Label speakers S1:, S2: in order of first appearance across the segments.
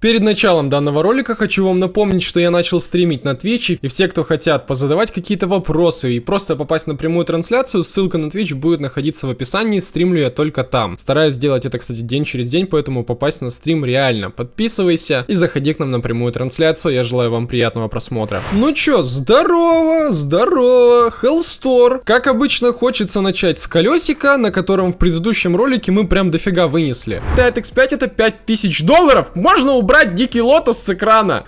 S1: Перед началом данного ролика хочу вам напомнить, что я начал стримить на Twitch, и все, кто хотят позадавать какие-то вопросы и просто попасть на прямую трансляцию, ссылка на Twitch будет находиться в описании, стримлю я только там. Стараюсь сделать это, кстати, день через день, поэтому попасть на стрим реально. Подписывайся и заходи к нам на прямую трансляцию, я желаю вам приятного просмотра. Ну чё, здорово, здорово, Hellstore. Как обычно, хочется начать с колесика, на котором в предыдущем ролике мы прям дофига вынесли. TEDx5 это 5000 долларов, можно убрать убрать Дикий Лотос с экрана.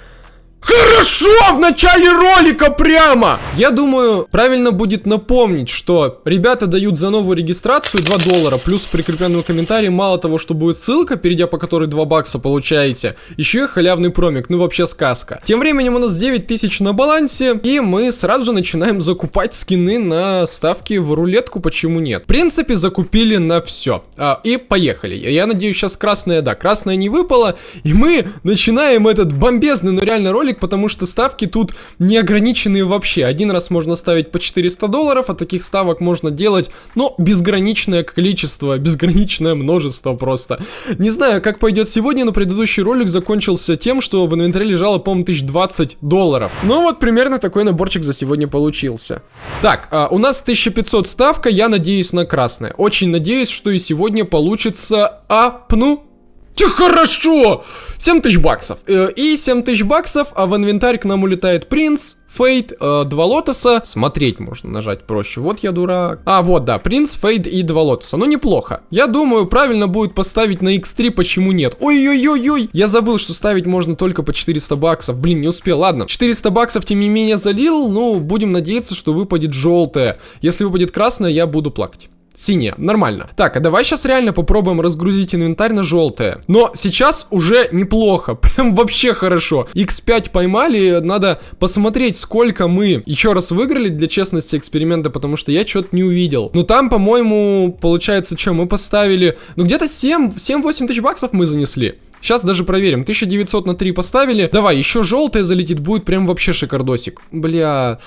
S1: Хорошо, в начале ролика прямо! Я думаю, правильно будет напомнить, что ребята дают за новую регистрацию 2 доллара, плюс в прикрепленном комментарии мало того, что будет ссылка, перейдя по которой 2 бакса получаете, еще и халявный промик, ну вообще сказка. Тем временем у нас 9 тысяч на балансе, и мы сразу начинаем закупать скины на ставки в рулетку, почему нет. В принципе, закупили на все. А, и поехали. Я надеюсь, сейчас красная, да, красная не выпала, и мы начинаем этот бомбезный, но реально ролик ролик, потому что ставки тут не ограниченные вообще. Один раз можно ставить по 400 долларов, а таких ставок можно делать, ну, безграничное количество, безграничное множество просто. Не знаю, как пойдет сегодня, но предыдущий ролик закончился тем, что в инвентаре лежало, по-моему, 1020 долларов. Ну вот, примерно такой наборчик за сегодня получился. Так, а, у нас 1500 ставка, я надеюсь на красное. Очень надеюсь, что и сегодня получится апну Че хорошо! 7 тысяч баксов. Э, и 7 тысяч баксов, а в инвентарь к нам улетает принц, Фейд, э, два лотоса. Смотреть можно нажать проще. Вот я дурак. А, вот, да, принц, Фейд и два лотоса. Ну, неплохо. Я думаю, правильно будет поставить на X3, почему нет. Ой-ой-ой-ой. Я забыл, что ставить можно только по 400 баксов. Блин, не успел. Ладно, 400 баксов, тем не менее, залил. Ну, будем надеяться, что выпадет желтое. Если выпадет красное, я буду плакать. Синяя, нормально. Так, а давай сейчас реально попробуем разгрузить инвентарь на желтое. Но сейчас уже неплохо, прям вообще хорошо. X5 поймали, надо посмотреть, сколько мы еще раз выиграли для честности эксперимента, потому что я что-то не увидел. Но там, по-моему, получается, что мы поставили, ну где-то 7-8 тысяч баксов мы занесли. Сейчас даже проверим. 1900 на 3 поставили. Давай, еще желтое залетит, будет прям вообще шикардосик. Бля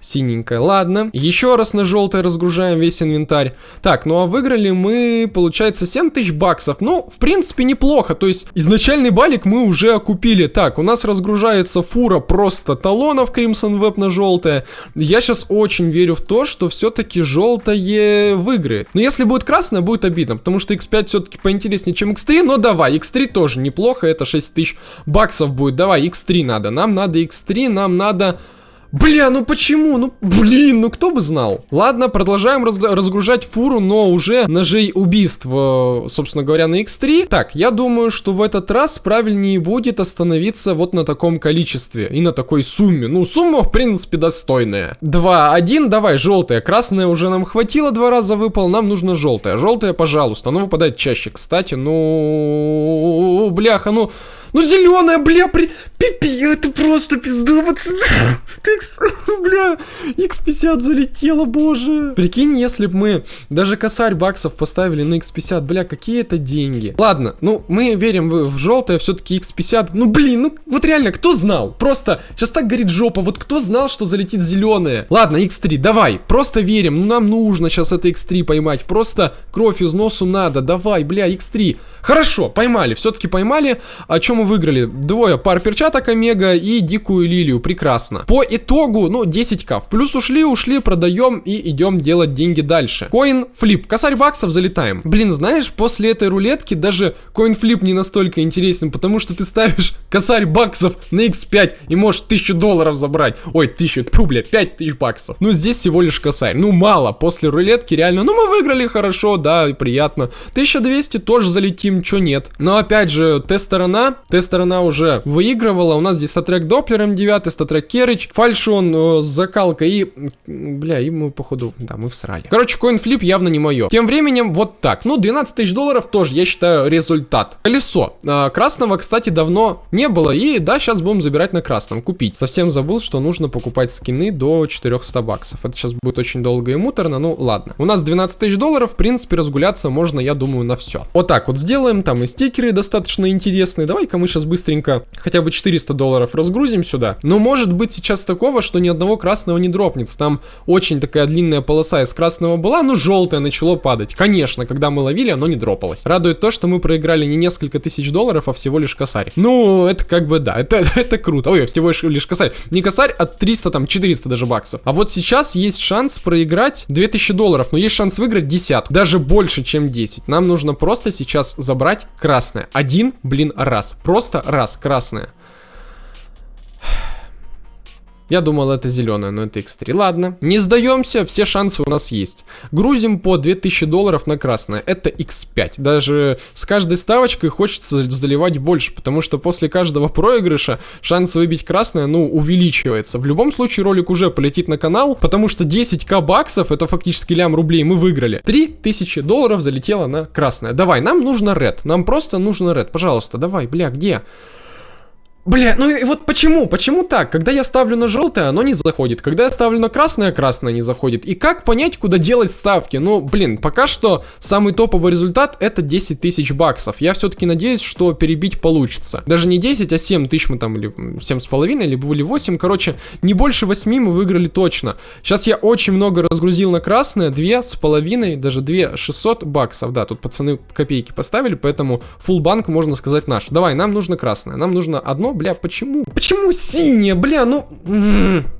S1: синенькая. Ладно, еще раз на желтое разгружаем весь инвентарь. Так, ну а выиграли мы, получается, 7 тысяч баксов. Ну, в принципе, неплохо. То есть, изначальный балик мы уже окупили. Так, у нас разгружается фура просто талонов Crimson Web на желтое. Я сейчас очень верю в то, что все-таки желтое выиграет. Но если будет красное, будет обидно, потому что X5 все-таки поинтереснее, чем X3. Но давай, X3 тоже неплохо, это 6 тысяч баксов будет. Давай, X3 надо. Нам надо X3, нам надо... Бля, ну почему? Ну, блин, ну кто бы знал. Ладно, продолжаем раз разгружать фуру, но уже ножей убийств, э, собственно говоря, на X3. Так, я думаю, что в этот раз правильнее будет остановиться вот на таком количестве и на такой сумме. Ну, сумма, в принципе, достойная. 2, 1, давай, желтая. Красная уже нам хватило, два раза выпал, нам нужно желтая. Желтая, пожалуйста, оно выпадает чаще. Кстати, ну, бляха, ну... Ну зеленая, бля, при... Пипи, это просто пизда, пацаны. Бля, X50 залетело, боже. Прикинь, если бы мы даже косарь баксов поставили на X50, бля, какие это деньги. Ладно, ну, мы верим в, желтое, все-таки X50. Ну, блин, ну, вот реально, кто знал? Просто, сейчас так горит жопа, вот кто знал, что залетит зеленое? Ладно, X3, давай, просто верим, ну, нам нужно сейчас это X3 поймать, просто кровь из носу надо, давай, бля, X3. Хорошо, поймали, все-таки поймали. О чем мы выиграли? Двое пар перчаток Омега и дикую лилию, прекрасно. По итогу, ну, 10к. В плюс ушли, ушли, продаем и идем делать деньги дальше. Coin flip, косарь баксов, залетаем. Блин, знаешь, после этой рулетки даже coin flip не настолько интересен, потому что ты ставишь косарь баксов на x5 и можешь 1000 долларов забрать. Ой, 1000, тьфу, бля, 5000 баксов. Ну, здесь всего лишь косарь. Ну, мало, после рулетки реально, ну, мы выиграли хорошо, да, приятно. 1200 тоже залетим, чё нет. Но, опять же, тест-сторона, тест-сторона уже выигрывала. У нас здесь StatTrak Doppler М9, StatTrak Керрич, Falchion э, с закалкой и... Бля, и мы, походу, да, мы всрали. Короче, коинфлип явно не мое. Тем временем, вот так. Ну, 12 тысяч долларов тоже, я считаю, результат. Колесо. Э, красного, кстати, давно не было. И да, сейчас будем забирать на красном, купить. Совсем забыл, что нужно покупать скины до 400 баксов. Это сейчас будет очень долго и муторно, ну ладно. У нас 12 тысяч долларов, в принципе, разгуляться можно, я думаю, на все. Вот так вот сделаем, там и стикеры достаточно интересные. Давай-ка мы сейчас быстренько хотя бы 400 долларов разгрузим сюда. Но может быть сейчас такого, что ни одного красного не дропнется. Там очень такая длинная полоса из красного была, но желтое начало падать. Конечно, когда мы ловили, оно не дропалось. Радует то, что мы проиграли не несколько тысяч долларов, а всего лишь косарь. Ну, то это как бы да, это, это круто. Ой, всего лишь косарь. Не косарь, а 300, там, 400 даже баксов. А вот сейчас есть шанс проиграть 2000 долларов, но есть шанс выиграть десятку. Даже больше, чем 10. Нам нужно просто сейчас забрать красное. Один, блин, раз. Просто раз, красное. Я думал, это зеленая, но это X3. Ладно, не сдаемся, все шансы у нас есть. Грузим по 2000 долларов на красное. Это X5. Даже с каждой ставочкой хочется заливать больше, потому что после каждого проигрыша шанс выбить красное, ну, увеличивается. В любом случае ролик уже полетит на канал, потому что 10к баксов, это фактически лям рублей, мы выиграли. 3000 долларов залетело на красное. Давай, нам нужно red. Нам просто нужно red. Пожалуйста, давай, бля, где? Бля, ну и вот почему? Почему так? Когда я ставлю на желтое, оно не заходит. Когда я ставлю на красное, красное не заходит. И как понять, куда делать ставки? Ну, блин, пока что самый топовый результат это 10 тысяч баксов. Я все-таки надеюсь, что перебить получится. Даже не 10, а 7 тысяч мы там, или 7,5, либо или 8. Короче, не больше 8 мы выиграли точно. Сейчас я очень много разгрузил на красное. 2,5, даже 2 600 баксов. Да, тут пацаны копейки поставили, поэтому full банк можно сказать наш. Давай, нам нужно красное. Нам нужно одно бля, почему? Почему синяя, бля, ну...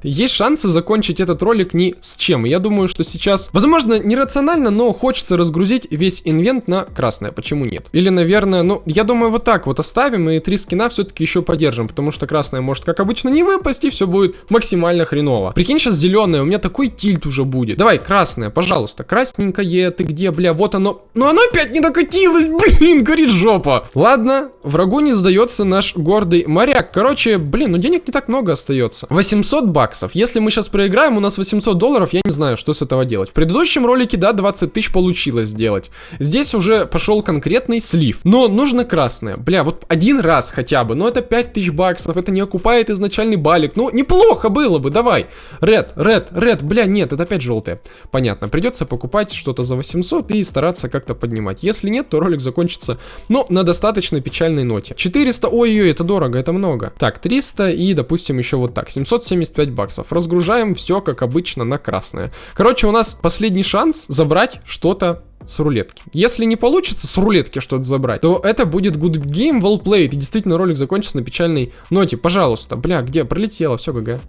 S1: Есть шансы закончить этот ролик ни с чем. Я думаю, что сейчас, возможно, нерационально, но хочется разгрузить весь инвент на красное. Почему нет? Или, наверное, ну, я думаю, вот так вот оставим и три скина все-таки еще поддержим, потому что красное может, как обычно, не выпасть, и все будет максимально хреново. Прикинь, сейчас зеленое, у меня такой тильт уже будет. Давай, красное, пожалуйста. Красненькое, ты где, бля, вот оно. Но оно опять не докатилось, блин, горит жопа. Ладно, врагу не сдается наш гордый Мария моряк. Короче, блин, ну денег не так много остается. 800 баксов. Если мы сейчас проиграем, у нас 800 долларов, я не знаю, что с этого делать. В предыдущем ролике, да, 20 тысяч получилось сделать. Здесь уже пошел конкретный слив. Но нужно красное. Бля, вот один раз хотя бы. Но это 5 тысяч баксов, это не окупает изначальный балик. Ну, неплохо было бы, давай. Ред, ред, ред, бля, нет, это опять желтое. Понятно, придется покупать что-то за 800 и стараться как-то поднимать. Если нет, то ролик закончится, ну, на достаточно печальной ноте. 400, ой-ой, это дорого, это много. Так, 300 и, допустим, еще вот так, 775 баксов. Разгружаем все, как обычно, на красное. Короче, у нас последний шанс забрать что-то с рулетки. Если не получится с рулетки что-то забрать, то это будет good game, well played. И действительно ролик закончится на печальной ноте. Пожалуйста. Бля, где? Пролетело, все, ГГ.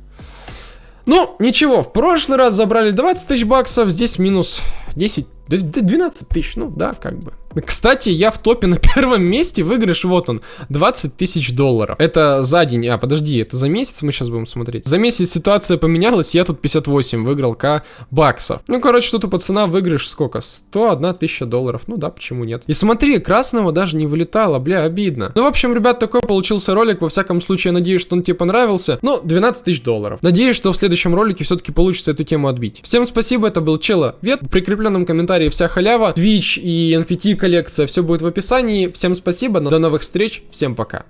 S1: Ну, ничего, в прошлый раз забрали 20 тысяч баксов, здесь минус 10, 12 тысяч, ну да, как бы. Кстати, я в топе на первом месте, выигрыш, вот он, 20 тысяч долларов. Это за день, а, подожди, это за месяц мы сейчас будем смотреть. За месяц ситуация поменялась, я тут 58 выиграл к баксов. Ну, короче, тут у пацана выигрыш сколько? 101 тысяча долларов, ну да, почему нет. И смотри, красного даже не вылетало, бля, обидно. Ну, в общем, ребят, такой получился ролик, во всяком случае, я надеюсь, что он тебе понравился. Ну, 12 тысяч долларов. Надеюсь, что в следующем ролике все-таки получится эту тему отбить. Всем спасибо, это был Чела Вет, в прикрепленном комментарии вся халява, Twitch и NFT коллекция, все будет в описании. Всем спасибо, до новых встреч, всем пока.